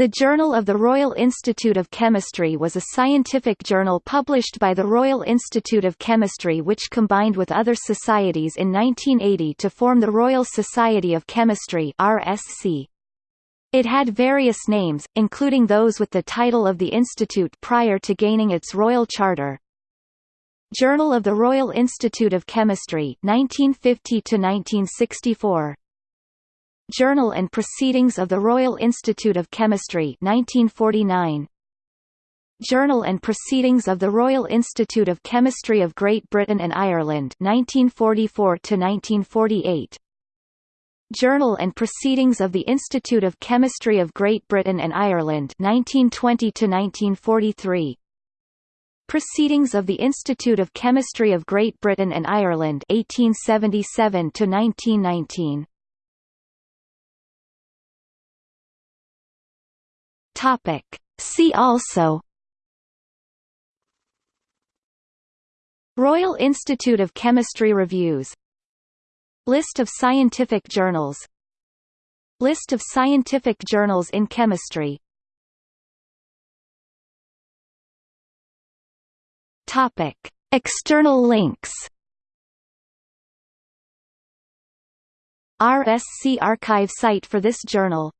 The Journal of the Royal Institute of Chemistry was a scientific journal published by the Royal Institute of Chemistry which combined with other societies in 1980 to form the Royal Society of Chemistry RSC. It had various names, including those with the title of the institute prior to gaining its royal charter. Journal of the Royal Institute of Chemistry 1950 1964 Journal and Proceedings of the Royal Institute of Chemistry 1949 Journal and Proceedings of the Royal Institute of Chemistry of Great Britain and Ireland 1944 to 1948 Journal and Proceedings of the Institute of Chemistry of Great Britain and Ireland 1920 to 1943 Proceedings of the Institute of Chemistry of Great Britain and Ireland 1877 to 1919 Topic. See also Royal Institute of Chemistry Reviews List of scientific journals List of scientific journals in chemistry Topic. External links RSC archive site for this journal